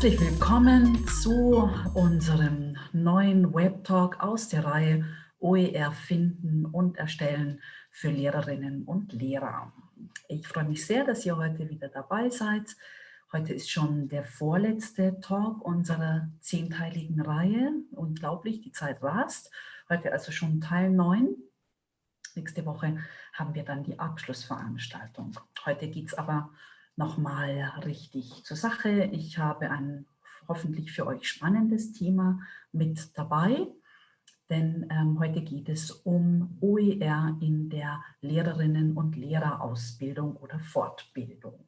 Herzlich willkommen zu unserem neuen Webtalk aus der Reihe OER finden und erstellen für Lehrerinnen und Lehrer. Ich freue mich sehr, dass ihr heute wieder dabei seid. Heute ist schon der vorletzte Talk unserer zehnteiligen Reihe. Unglaublich, die Zeit rast. Heute also schon Teil 9. Nächste Woche haben wir dann die Abschlussveranstaltung. Heute geht es aber nochmal richtig zur Sache. Ich habe ein hoffentlich für euch spannendes Thema mit dabei, denn ähm, heute geht es um OER in der Lehrerinnen- und Lehrerausbildung oder Fortbildung.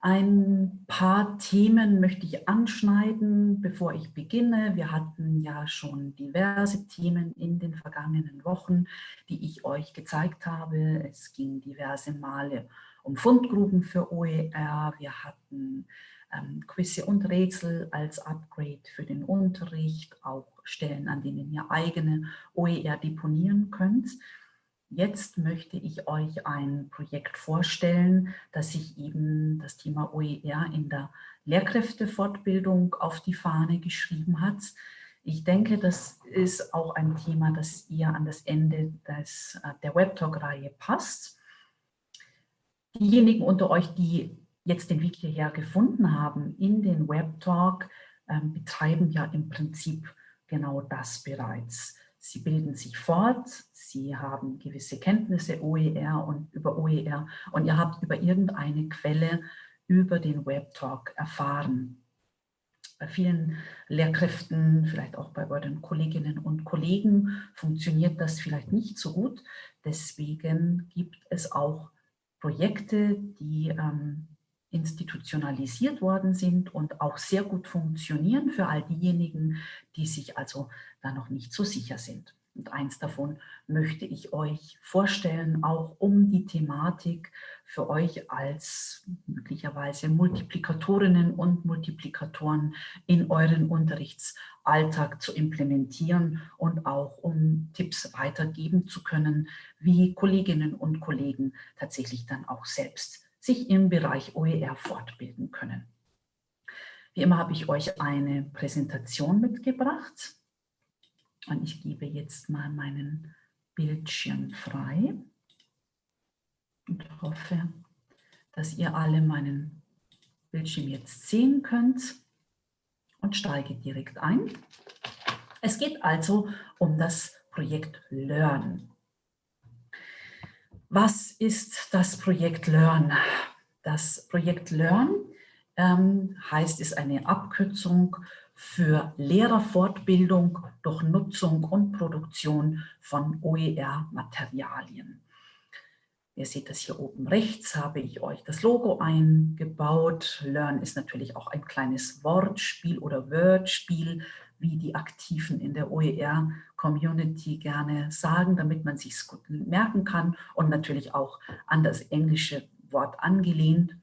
Ein paar Themen möchte ich anschneiden, bevor ich beginne. Wir hatten ja schon diverse Themen in den vergangenen Wochen, die ich euch gezeigt habe. Es ging diverse Male um Fundgruben für OER. Wir hatten ähm, Quizze und Rätsel als Upgrade für den Unterricht, auch Stellen, an denen ihr eigene OER deponieren könnt. Jetzt möchte ich euch ein Projekt vorstellen, das sich eben das Thema OER in der Lehrkräftefortbildung auf die Fahne geschrieben hat. Ich denke, das ist auch ein Thema, das ihr an das Ende des, äh, der Webtalk-Reihe passt. Diejenigen unter euch, die jetzt den Weg hierher gefunden haben in den Webtalk, ähm, betreiben ja im Prinzip genau das bereits. Sie bilden sich fort, Sie haben gewisse Kenntnisse OER und über OER und ihr habt über irgendeine Quelle über den Webtalk erfahren. Bei vielen Lehrkräften, vielleicht auch bei euren Kolleginnen und Kollegen, funktioniert das vielleicht nicht so gut. Deswegen gibt es auch Projekte, die ähm, institutionalisiert worden sind und auch sehr gut funktionieren für all diejenigen, die sich also da noch nicht so sicher sind. Und eins davon möchte ich euch vorstellen, auch um die Thematik für euch als möglicherweise Multiplikatorinnen und Multiplikatoren in euren Unterrichtsalltag zu implementieren und auch um Tipps weitergeben zu können, wie Kolleginnen und Kollegen tatsächlich dann auch selbst sich im Bereich OER fortbilden können. Wie immer habe ich euch eine Präsentation mitgebracht und ich gebe jetzt mal meinen Bildschirm frei und hoffe, dass ihr alle meinen Bildschirm jetzt sehen könnt und steige direkt ein. Es geht also um das Projekt Learn. Was ist das Projekt Learn? Das Projekt Learn ähm, heißt, ist eine Abkürzung für Lehrerfortbildung durch Nutzung und Produktion von OER-Materialien. Ihr seht das hier oben rechts, habe ich euch das Logo eingebaut. Learn ist natürlich auch ein kleines Wortspiel oder Wordspiel, wie die Aktiven in der OER-Community gerne sagen, damit man sich gut merken kann und natürlich auch an das englische Wort angelehnt.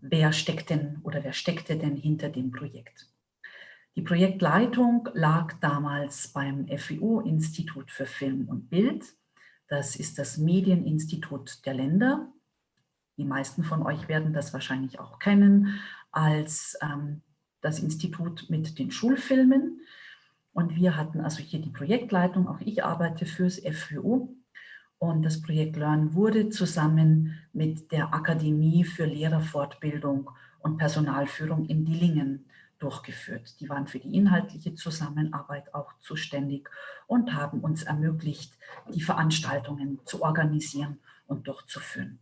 Wer steckt denn oder wer steckte denn hinter dem Projekt? Die Projektleitung lag damals beim FWU-Institut für Film und Bild. Das ist das Medieninstitut der Länder. Die meisten von euch werden das wahrscheinlich auch kennen als ähm, das Institut mit den Schulfilmen. Und wir hatten also hier die Projektleitung, auch ich arbeite fürs FWU. Und das Projekt Learn wurde zusammen mit der Akademie für Lehrerfortbildung und Personalführung in Dillingen durchgeführt. Die waren für die inhaltliche Zusammenarbeit auch zuständig und haben uns ermöglicht, die Veranstaltungen zu organisieren und durchzuführen.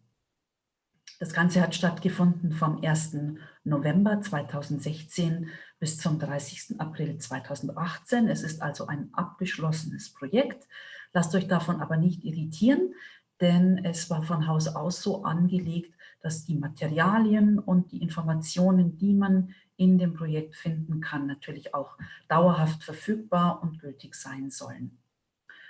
Das Ganze hat stattgefunden vom 1. November 2016 bis zum 30. April 2018. Es ist also ein abgeschlossenes Projekt. Lasst euch davon aber nicht irritieren, denn es war von Haus aus so angelegt, dass die Materialien und die Informationen, die man in dem Projekt finden kann, natürlich auch dauerhaft verfügbar und gültig sein sollen.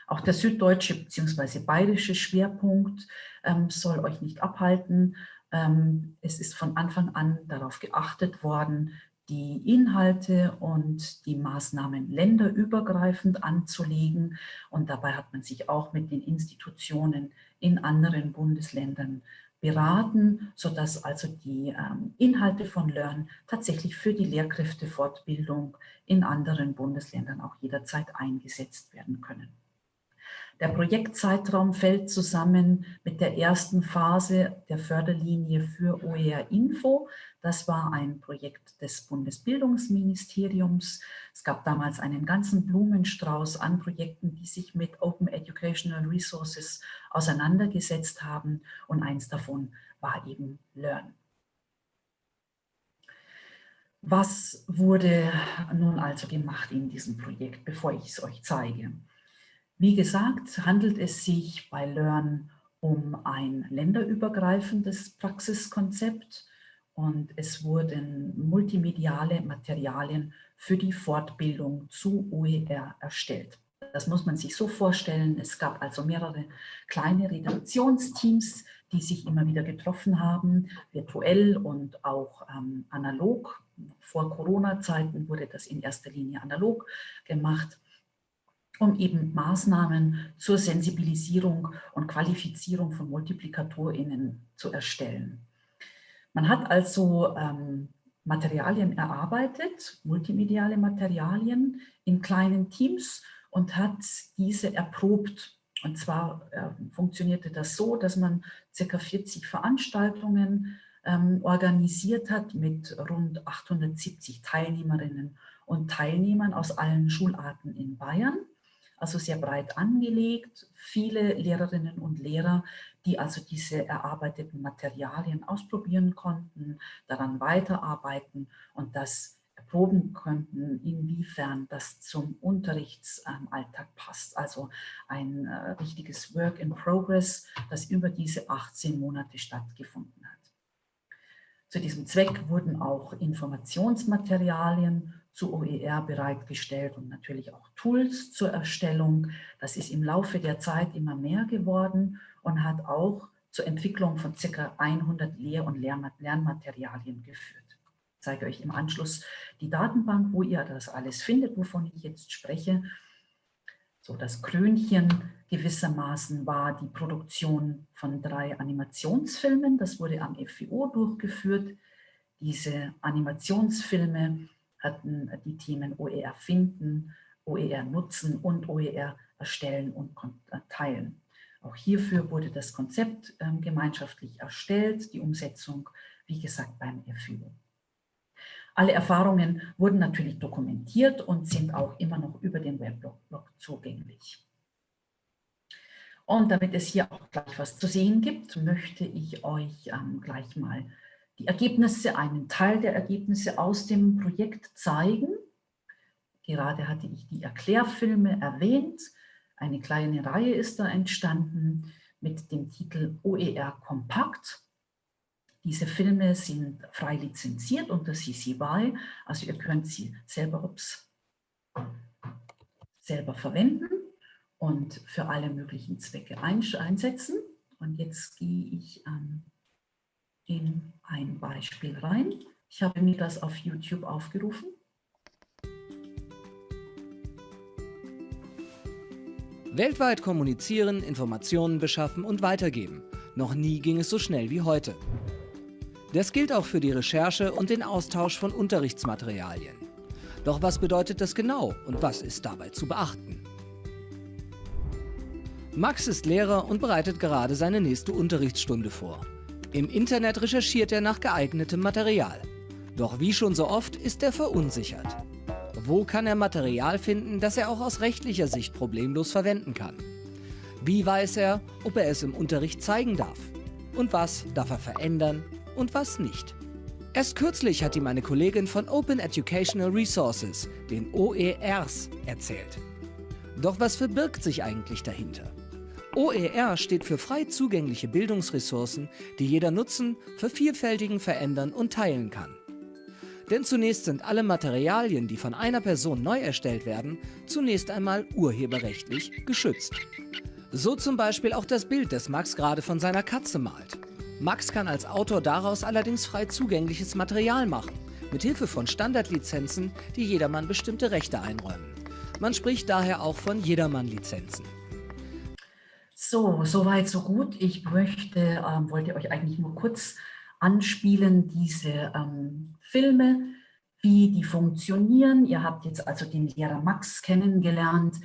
Auch der süddeutsche bzw. bayerische Schwerpunkt ähm, soll euch nicht abhalten. Ähm, es ist von Anfang an darauf geachtet worden, die Inhalte und die Maßnahmen länderübergreifend anzulegen. Und dabei hat man sich auch mit den Institutionen in anderen Bundesländern beraten, sodass also die ähm, Inhalte von Learn tatsächlich für die Lehrkräftefortbildung in anderen Bundesländern auch jederzeit eingesetzt werden können. Der Projektzeitraum fällt zusammen mit der ersten Phase der Förderlinie für OER Info. Das war ein Projekt des Bundesbildungsministeriums. Es gab damals einen ganzen Blumenstrauß an Projekten, die sich mit Open Educational Resources auseinandergesetzt haben und eins davon war eben Learn. Was wurde nun also gemacht in diesem Projekt, bevor ich es euch zeige? Wie gesagt, handelt es sich bei Learn um ein länderübergreifendes Praxiskonzept und es wurden multimediale Materialien für die Fortbildung zu OER erstellt. Das muss man sich so vorstellen. Es gab also mehrere kleine Redaktionsteams, die sich immer wieder getroffen haben, virtuell und auch ähm, analog. Vor Corona-Zeiten wurde das in erster Linie analog gemacht um eben Maßnahmen zur Sensibilisierung und Qualifizierung von MultiplikatorInnen zu erstellen. Man hat also ähm, Materialien erarbeitet, multimediale Materialien in kleinen Teams und hat diese erprobt. Und zwar äh, funktionierte das so, dass man ca. 40 Veranstaltungen ähm, organisiert hat mit rund 870 Teilnehmerinnen und Teilnehmern aus allen Schularten in Bayern also sehr breit angelegt, viele Lehrerinnen und Lehrer, die also diese erarbeiteten Materialien ausprobieren konnten, daran weiterarbeiten und das erproben könnten, inwiefern das zum Unterrichtsalltag passt. Also ein äh, richtiges Work in Progress, das über diese 18 Monate stattgefunden hat. Zu diesem Zweck wurden auch Informationsmaterialien zu OER bereitgestellt und natürlich auch Tools zur Erstellung. Das ist im Laufe der Zeit immer mehr geworden und hat auch zur Entwicklung von ca. 100 Lehr- und Lernmaterialien geführt. Ich zeige euch im Anschluss die Datenbank, wo ihr das alles findet, wovon ich jetzt spreche. So, das Krönchen gewissermaßen war die Produktion von drei Animationsfilmen. Das wurde am FIO durchgeführt. Diese Animationsfilme hatten die Themen OER finden, OER nutzen und OER erstellen und äh, teilen. Auch hierfür wurde das Konzept ähm, gemeinschaftlich erstellt, die Umsetzung, wie gesagt, beim FIO. Alle Erfahrungen wurden natürlich dokumentiert und sind auch immer noch über den Weblog zugänglich. Und damit es hier auch gleich was zu sehen gibt, möchte ich euch ähm, gleich mal die Ergebnisse, einen Teil der Ergebnisse aus dem Projekt zeigen. Gerade hatte ich die Erklärfilme erwähnt. Eine kleine Reihe ist da entstanden mit dem Titel OER Kompakt. Diese Filme sind frei lizenziert unter CC BY, also ihr könnt sie selber, ups, selber verwenden und für alle möglichen Zwecke einsetzen. Und jetzt gehe ich ähm, in ein Beispiel rein. Ich habe mir das auf YouTube aufgerufen. Weltweit kommunizieren, Informationen beschaffen und weitergeben. Noch nie ging es so schnell wie heute. Das gilt auch für die Recherche und den Austausch von Unterrichtsmaterialien. Doch was bedeutet das genau und was ist dabei zu beachten? Max ist Lehrer und bereitet gerade seine nächste Unterrichtsstunde vor. Im Internet recherchiert er nach geeignetem Material. Doch wie schon so oft ist er verunsichert. Wo kann er Material finden, das er auch aus rechtlicher Sicht problemlos verwenden kann? Wie weiß er, ob er es im Unterricht zeigen darf? Und was darf er verändern und was nicht? Erst kürzlich hat ihm eine Kollegin von Open Educational Resources, den OERs, erzählt. Doch was verbirgt sich eigentlich dahinter? OER steht für frei zugängliche Bildungsressourcen, die jeder nutzen, vervielfältigen, verändern und teilen kann. Denn zunächst sind alle Materialien, die von einer Person neu erstellt werden, zunächst einmal urheberrechtlich geschützt. So zum Beispiel auch das Bild, das Max gerade von seiner Katze malt. Max kann als Autor daraus allerdings frei zugängliches Material machen, mit Hilfe von Standardlizenzen, die jedermann bestimmte Rechte einräumen. Man spricht daher auch von Jedermann-Lizenzen. So, soweit, so gut. Ich möchte, ähm, wollte euch eigentlich nur kurz anspielen, diese ähm, Filme, wie die funktionieren. Ihr habt jetzt also den Lehrer Max kennengelernt.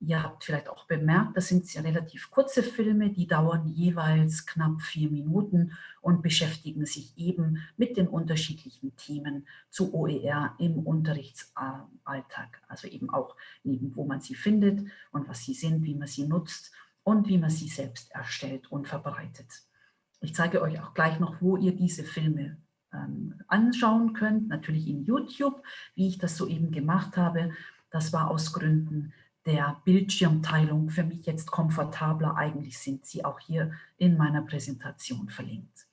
Ihr habt vielleicht auch bemerkt, das sind sehr relativ kurze Filme, die dauern jeweils knapp vier Minuten und beschäftigen sich eben mit den unterschiedlichen Themen zu OER im Unterrichtsalltag. Also eben auch neben, wo man sie findet und was sie sind, wie man sie nutzt und wie man sie selbst erstellt und verbreitet. Ich zeige euch auch gleich noch, wo ihr diese Filme ähm, anschauen könnt, natürlich in YouTube, wie ich das soeben gemacht habe. Das war aus Gründen der Bildschirmteilung für mich jetzt komfortabler. Eigentlich sind sie auch hier in meiner Präsentation verlinkt.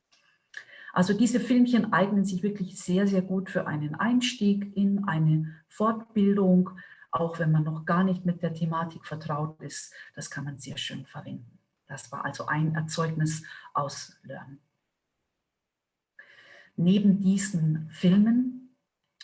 Also diese Filmchen eignen sich wirklich sehr, sehr gut für einen Einstieg in eine Fortbildung, auch wenn man noch gar nicht mit der Thematik vertraut ist. Das kann man sehr schön verwenden. Das war also ein Erzeugnis aus Learn. Neben diesen Filmen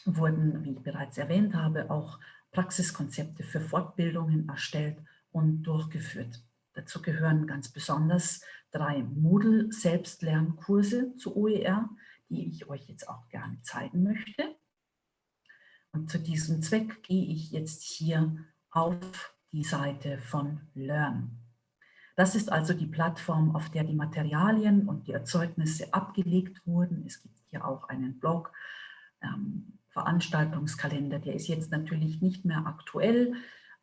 wurden, wie ich bereits erwähnt habe, auch Praxiskonzepte für Fortbildungen erstellt und durchgeführt. Dazu gehören ganz besonders drei Moodle-Selbstlernkurse zu OER, die ich euch jetzt auch gerne zeigen möchte. Und zu diesem Zweck gehe ich jetzt hier auf die Seite von Learn. Das ist also die Plattform, auf der die Materialien und die Erzeugnisse abgelegt wurden. Es gibt hier auch einen Blog, ähm, Veranstaltungskalender, der ist jetzt natürlich nicht mehr aktuell,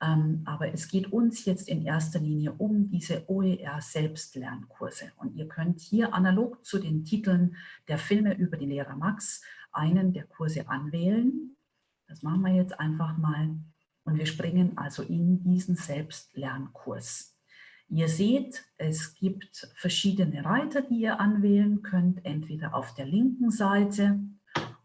ähm, aber es geht uns jetzt in erster Linie um diese OER-Selbstlernkurse. Und ihr könnt hier analog zu den Titeln der Filme über die Lehrer Max einen der Kurse anwählen. Das machen wir jetzt einfach mal. Und wir springen also in diesen Selbstlernkurs. Ihr seht, es gibt verschiedene Reiter, die ihr anwählen könnt, entweder auf der linken Seite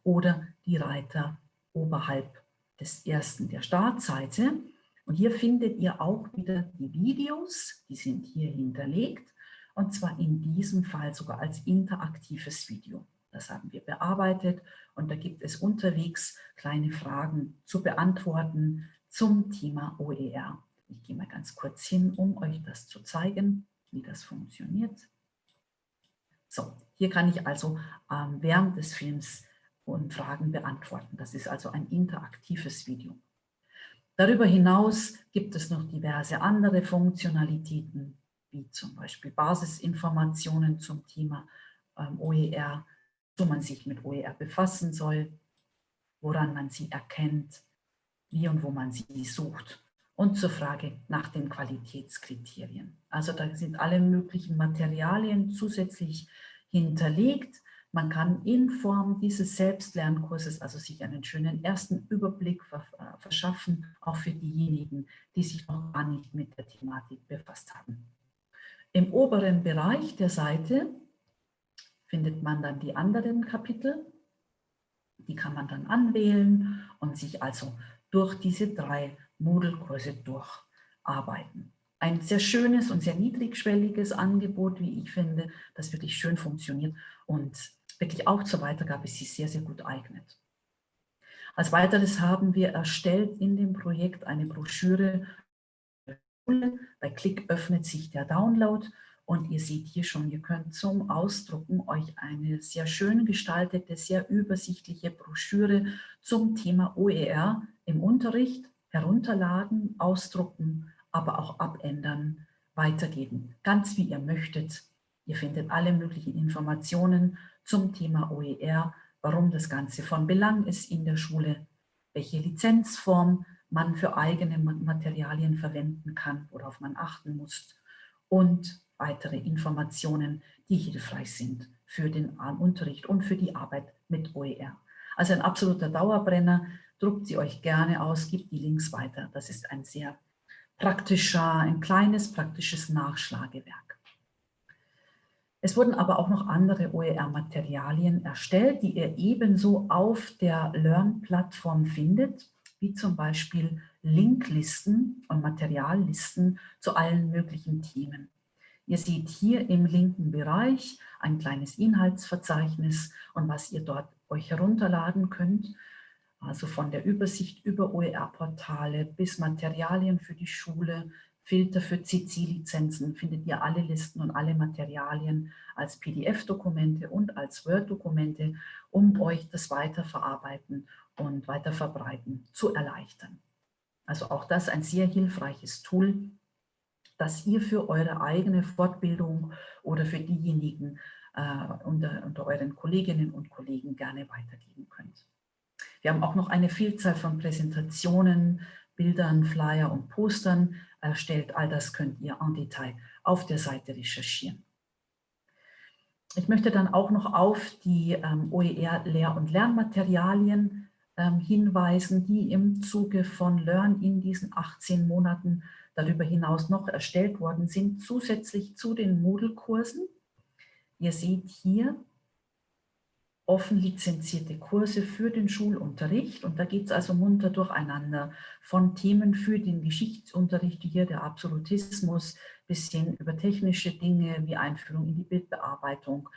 oder die Reiter oberhalb des ersten der Startseite. Und hier findet ihr auch wieder die Videos, die sind hier hinterlegt und zwar in diesem Fall sogar als interaktives Video. Das haben wir bearbeitet und da gibt es unterwegs kleine Fragen zu beantworten zum Thema OER. Ich gehe mal ganz kurz hin, um euch das zu zeigen, wie das funktioniert. So, hier kann ich also ähm, während des Films und Fragen beantworten. Das ist also ein interaktives Video. Darüber hinaus gibt es noch diverse andere Funktionalitäten, wie zum Beispiel Basisinformationen zum Thema ähm, OER, wo man sich mit OER befassen soll, woran man sie erkennt, wie und wo man sie sucht und zur Frage nach den Qualitätskriterien. Also da sind alle möglichen Materialien zusätzlich hinterlegt, man kann in Form dieses Selbstlernkurses also sich einen schönen ersten Überblick äh, verschaffen, auch für diejenigen, die sich noch gar nicht mit der Thematik befasst haben. Im oberen Bereich der Seite findet man dann die anderen Kapitel. Die kann man dann anwählen und sich also durch diese drei Moodle-Kurse durcharbeiten. Ein sehr schönes und sehr niedrigschwelliges Angebot, wie ich finde, das wirklich schön funktioniert und wirklich auch zur Weitergabe sich sehr, sehr gut eignet. Als weiteres haben wir erstellt in dem Projekt eine Broschüre. Bei Klick öffnet sich der Download und ihr seht hier schon, ihr könnt zum Ausdrucken euch eine sehr schön gestaltete, sehr übersichtliche Broschüre zum Thema OER im Unterricht herunterladen, ausdrucken, aber auch abändern, weitergeben. Ganz wie ihr möchtet. Ihr findet alle möglichen Informationen zum Thema OER, warum das Ganze von Belang ist in der Schule, welche Lizenzform man für eigene Materialien verwenden kann, worauf man achten muss und weitere Informationen, die hilfreich sind für den Unterricht und für die Arbeit mit OER. Also ein absoluter Dauerbrenner, druckt sie euch gerne aus, gibt die Links weiter. Das ist ein sehr praktischer, ein kleines praktisches Nachschlagewerk. Es wurden aber auch noch andere OER-Materialien erstellt, die ihr ebenso auf der Learn-Plattform findet, wie zum Beispiel Linklisten und Materiallisten zu allen möglichen Themen. Ihr seht hier im linken Bereich ein kleines Inhaltsverzeichnis und was ihr dort euch herunterladen könnt. Also von der Übersicht über OER-Portale bis Materialien für die Schule, Filter für CC-Lizenzen, findet ihr alle Listen und alle Materialien als PDF-Dokumente und als Word-Dokumente, um euch das Weiterverarbeiten und Weiterverbreiten zu erleichtern. Also auch das ein sehr hilfreiches Tool, das ihr für eure eigene Fortbildung oder für diejenigen äh, unter, unter euren Kolleginnen und Kollegen gerne weitergeben könnt. Wir haben auch noch eine Vielzahl von Präsentationen, Bildern, Flyer und Postern erstellt. All das könnt ihr en Detail auf der Seite recherchieren. Ich möchte dann auch noch auf die ähm, OER-Lehr- und Lernmaterialien ähm, hinweisen, die im Zuge von Learn in diesen 18 Monaten darüber hinaus noch erstellt worden sind, zusätzlich zu den Moodle-Kursen. Ihr seht hier offen lizenzierte Kurse für den Schulunterricht. Und da geht es also munter durcheinander. Von Themen für den Geschichtsunterricht, wie hier der Absolutismus, bis hin über technische Dinge wie Einführung in die Bildbearbeitung,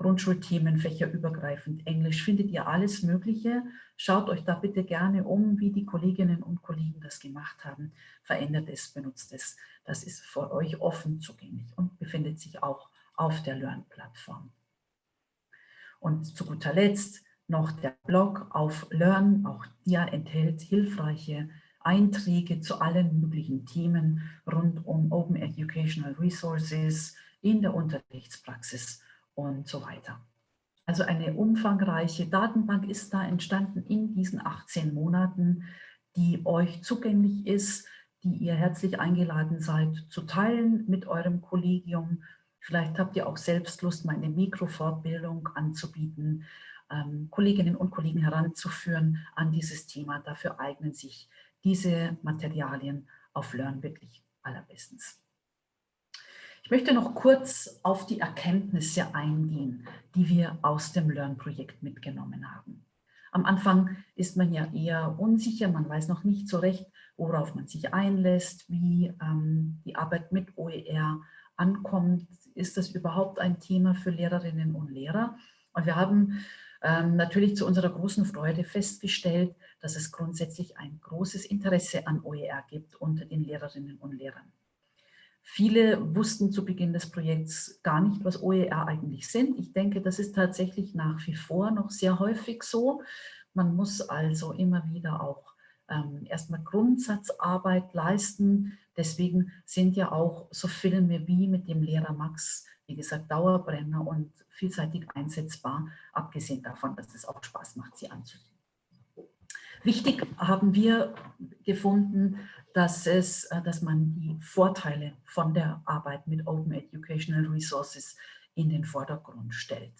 Grundschulthemen, fächerübergreifend, Englisch, findet ihr alles Mögliche. Schaut euch da bitte gerne um, wie die Kolleginnen und Kollegen das gemacht haben. Verändert es, benutzt es. Das ist für euch offen zugänglich und befindet sich auch auf der Learn-Plattform. Und zu guter Letzt noch der Blog auf Learn. Auch der enthält hilfreiche Einträge zu allen möglichen Themen rund um Open Educational Resources in der Unterrichtspraxis und so weiter. Also eine umfangreiche Datenbank ist da entstanden in diesen 18 Monaten, die euch zugänglich ist, die ihr herzlich eingeladen seid zu teilen mit eurem Kollegium. Vielleicht habt ihr auch selbst Lust, mal eine Mikrofortbildung anzubieten, ähm, Kolleginnen und Kollegen heranzuführen an dieses Thema. Dafür eignen sich diese Materialien auf Learn wirklich allerbestens. Ich möchte noch kurz auf die Erkenntnisse eingehen, die wir aus dem Learn-Projekt mitgenommen haben. Am Anfang ist man ja eher unsicher, man weiß noch nicht so recht, worauf man sich einlässt, wie ähm, die Arbeit mit OER ankommt. Ist das überhaupt ein Thema für Lehrerinnen und Lehrer? Und wir haben ähm, natürlich zu unserer großen Freude festgestellt, dass es grundsätzlich ein großes Interesse an OER gibt unter den Lehrerinnen und Lehrern. Viele wussten zu Beginn des Projekts gar nicht, was OER eigentlich sind. Ich denke, das ist tatsächlich nach wie vor noch sehr häufig so. Man muss also immer wieder auch ähm, erstmal Grundsatzarbeit leisten. Deswegen sind ja auch so Filme wie mit dem Lehrer Max, wie gesagt, Dauerbrenner und vielseitig einsetzbar, abgesehen davon, dass es auch Spaß macht, sie anzusehen. Wichtig haben wir gefunden, dass, es, äh, dass man die Vorteile von der Arbeit mit Open Educational Resources in den Vordergrund stellt.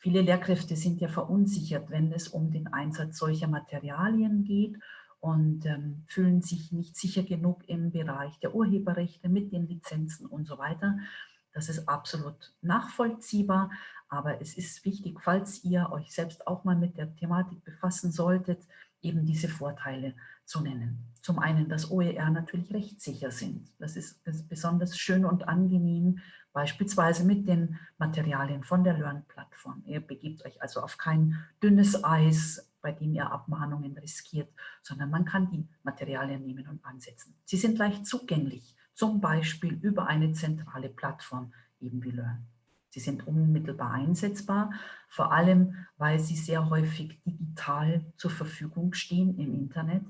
Viele Lehrkräfte sind ja verunsichert, wenn es um den Einsatz solcher Materialien geht und ähm, fühlen sich nicht sicher genug im Bereich der Urheberrechte mit den Lizenzen und so weiter. Das ist absolut nachvollziehbar, aber es ist wichtig, falls ihr euch selbst auch mal mit der Thematik befassen solltet, eben diese Vorteile zu nennen. Zum einen, dass OER natürlich rechtssicher sind. Das ist, ist besonders schön und angenehm, beispielsweise mit den Materialien von der Learn-Plattform. Ihr begebt euch also auf kein dünnes Eis, bei dem ihr Abmahnungen riskiert, sondern man kann die Materialien nehmen und ansetzen. Sie sind leicht zugänglich, zum Beispiel über eine zentrale Plattform, eben wie Learn. Sie sind unmittelbar einsetzbar, vor allem, weil sie sehr häufig digital zur Verfügung stehen im Internet.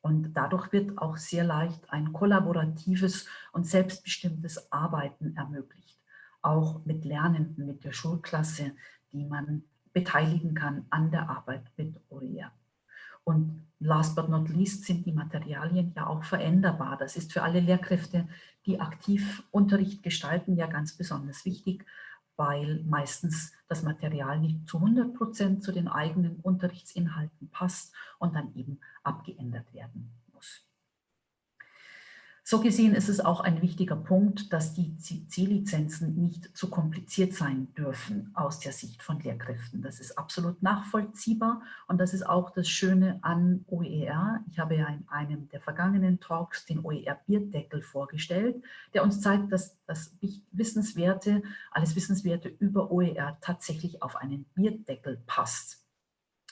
Und dadurch wird auch sehr leicht ein kollaboratives und selbstbestimmtes Arbeiten ermöglicht. Auch mit Lernenden, mit der Schulklasse, die man beteiligen kann an der Arbeit mit OER. Und last but not least sind die Materialien ja auch veränderbar. Das ist für alle Lehrkräfte, die aktiv Unterricht gestalten, ja ganz besonders wichtig, weil meistens das Material nicht zu 100 Prozent zu den eigenen Unterrichtsinhalten passt und dann eben abgeändert werden. So gesehen ist es auch ein wichtiger Punkt, dass die C-Lizenzen nicht zu kompliziert sein dürfen aus der Sicht von Lehrkräften. Das ist absolut nachvollziehbar und das ist auch das Schöne an OER. Ich habe ja in einem der vergangenen Talks den OER-Bierdeckel vorgestellt, der uns zeigt, dass das Wissenswerte, alles Wissenswerte über OER tatsächlich auf einen Bierdeckel passt.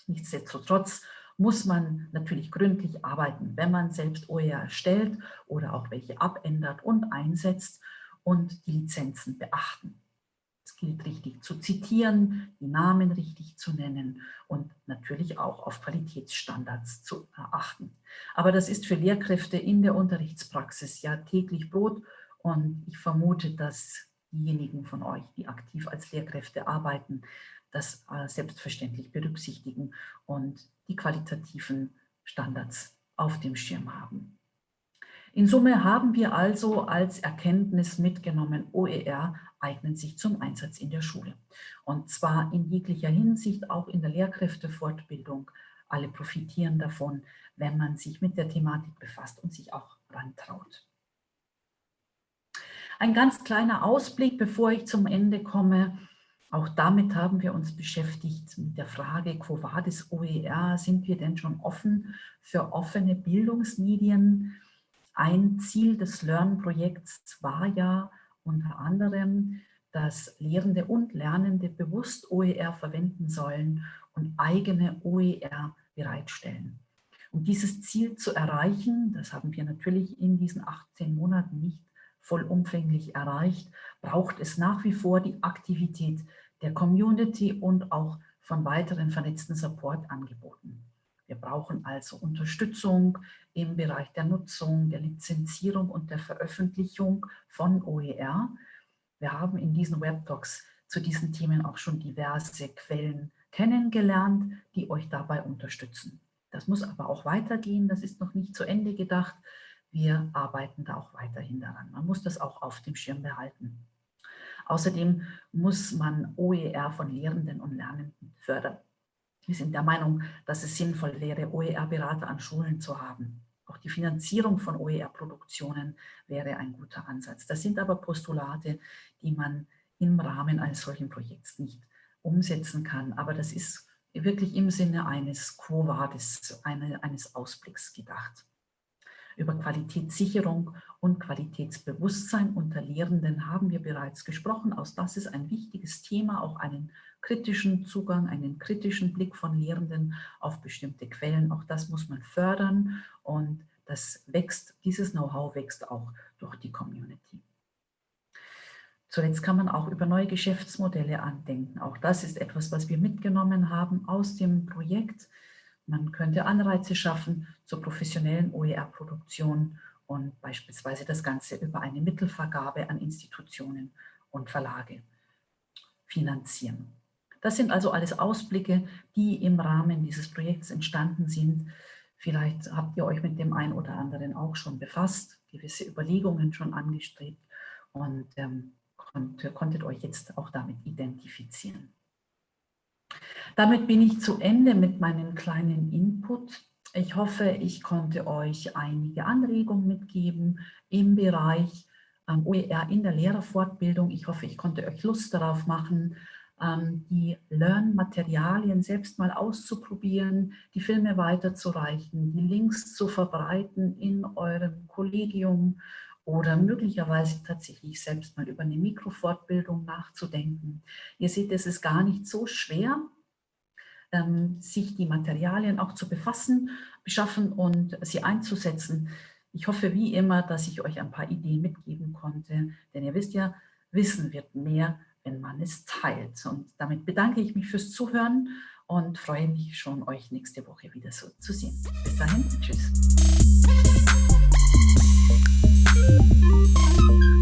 Nichtsdestotrotz muss man natürlich gründlich arbeiten, wenn man selbst OER erstellt oder auch welche abändert und einsetzt und die Lizenzen beachten. Es gilt richtig zu zitieren, die Namen richtig zu nennen und natürlich auch auf Qualitätsstandards zu achten. Aber das ist für Lehrkräfte in der Unterrichtspraxis ja täglich Brot und ich vermute, dass diejenigen von euch, die aktiv als Lehrkräfte arbeiten, das äh, selbstverständlich berücksichtigen und die qualitativen Standards auf dem Schirm haben. In Summe haben wir also als Erkenntnis mitgenommen, OER eignet sich zum Einsatz in der Schule. Und zwar in jeglicher Hinsicht, auch in der Lehrkräftefortbildung. Alle profitieren davon, wenn man sich mit der Thematik befasst und sich auch rantraut. Ein ganz kleiner Ausblick, bevor ich zum Ende komme. Auch damit haben wir uns beschäftigt mit der Frage, quo vadis OER, sind wir denn schon offen für offene Bildungsmedien? Ein Ziel des Learn-Projekts war ja unter anderem, dass Lehrende und Lernende bewusst OER verwenden sollen und eigene OER bereitstellen. Um dieses Ziel zu erreichen, das haben wir natürlich in diesen 18 Monaten nicht vollumfänglich erreicht, braucht es nach wie vor die Aktivität der Community und auch von weiteren vernetzten Support-Angeboten. Wir brauchen also Unterstützung im Bereich der Nutzung, der Lizenzierung und der Veröffentlichung von OER. Wir haben in diesen Webtalks zu diesen Themen auch schon diverse Quellen kennengelernt, die euch dabei unterstützen. Das muss aber auch weitergehen, das ist noch nicht zu Ende gedacht. Wir arbeiten da auch weiterhin daran. Man muss das auch auf dem Schirm behalten. Außerdem muss man OER von Lehrenden und Lernenden fördern. Wir sind der Meinung, dass es sinnvoll wäre, OER-Berater an Schulen zu haben. Auch die Finanzierung von OER-Produktionen wäre ein guter Ansatz. Das sind aber Postulate, die man im Rahmen eines solchen Projekts nicht umsetzen kann. Aber das ist wirklich im Sinne eines Quo Vadis, eines Ausblicks gedacht. Über Qualitätssicherung und Qualitätsbewusstsein unter Lehrenden haben wir bereits gesprochen. Auch das ist ein wichtiges Thema, auch einen kritischen Zugang, einen kritischen Blick von Lehrenden auf bestimmte Quellen. Auch das muss man fördern und das wächst, dieses Know-how wächst auch durch die Community. Zuletzt kann man auch über neue Geschäftsmodelle andenken. Auch das ist etwas, was wir mitgenommen haben aus dem Projekt. Man könnte Anreize schaffen zur professionellen OER-Produktion und beispielsweise das Ganze über eine Mittelvergabe an Institutionen und Verlage finanzieren. Das sind also alles Ausblicke, die im Rahmen dieses Projekts entstanden sind. Vielleicht habt ihr euch mit dem einen oder anderen auch schon befasst, gewisse Überlegungen schon angestrebt und ähm, konntet, konntet euch jetzt auch damit identifizieren. Damit bin ich zu Ende mit meinem kleinen Input. Ich hoffe, ich konnte euch einige Anregungen mitgeben im Bereich ähm, OER in der Lehrerfortbildung. Ich hoffe, ich konnte euch Lust darauf machen, ähm, die Learn-Materialien selbst mal auszuprobieren, die Filme weiterzureichen, die Links zu verbreiten in eurem Kollegium oder möglicherweise tatsächlich selbst mal über eine Mikrofortbildung nachzudenken. Ihr seht, es ist gar nicht so schwer, ähm, sich die Materialien auch zu befassen, beschaffen und sie einzusetzen. Ich hoffe wie immer, dass ich euch ein paar Ideen mitgeben konnte, denn ihr wisst ja, Wissen wird mehr, wenn man es teilt. Und damit bedanke ich mich fürs Zuhören und freue mich schon, euch nächste Woche wieder so zu sehen. Bis dahin, tschüss. thank you